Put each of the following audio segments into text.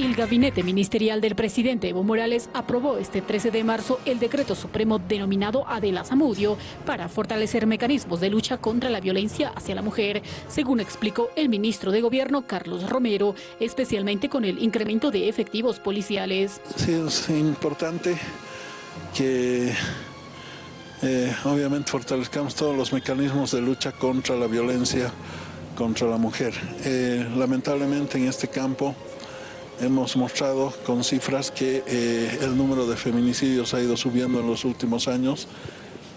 El gabinete ministerial del presidente Evo Morales aprobó este 13 de marzo el decreto supremo denominado Adela Zamudio para fortalecer mecanismos de lucha contra la violencia hacia la mujer, según explicó el ministro de Gobierno Carlos Romero, especialmente con el incremento de efectivos policiales. Sí, es importante que eh, obviamente fortalezcamos todos los mecanismos de lucha contra la violencia contra la mujer. Eh, lamentablemente en este campo hemos mostrado con cifras que eh, el número de feminicidios ha ido subiendo en los últimos años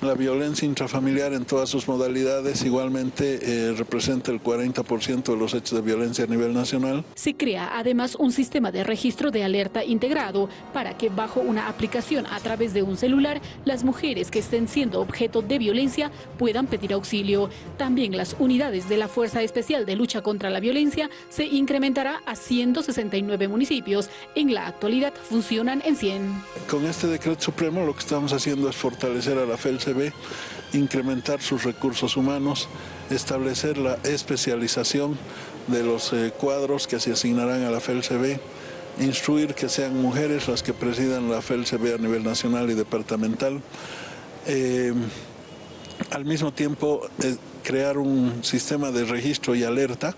la violencia intrafamiliar en todas sus modalidades igualmente eh, representa el 40% de los hechos de violencia a nivel nacional. Se crea además un sistema de registro de alerta integrado para que bajo una aplicación a través de un celular las mujeres que estén siendo objeto de violencia puedan pedir auxilio. También las unidades de la Fuerza Especial de Lucha contra la Violencia se incrementará a 169 municipios. En la actualidad funcionan en 100. Con este decreto supremo lo que estamos haciendo es fortalecer a la Incrementar sus recursos humanos, establecer la especialización de los eh, cuadros que se asignarán a la FELCB, instruir que sean mujeres las que presidan la FELCB a nivel nacional y departamental, eh, al mismo tiempo eh, crear un sistema de registro y alerta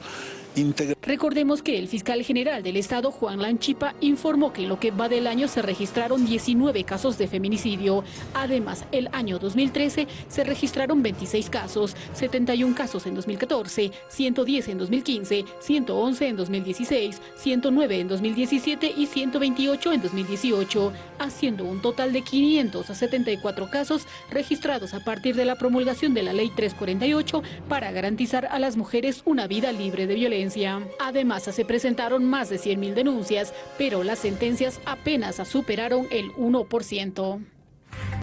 Recordemos que el fiscal general del Estado, Juan Lanchipa, informó que en lo que va del año se registraron 19 casos de feminicidio. Además, el año 2013 se registraron 26 casos, 71 casos en 2014, 110 en 2015, 111 en 2016, 109 en 2017 y 128 en 2018, haciendo un total de 574 casos registrados a partir de la promulgación de la Ley 348 para garantizar a las mujeres una vida libre de violencia. Además, se presentaron más de 100.000 denuncias, pero las sentencias apenas superaron el 1%.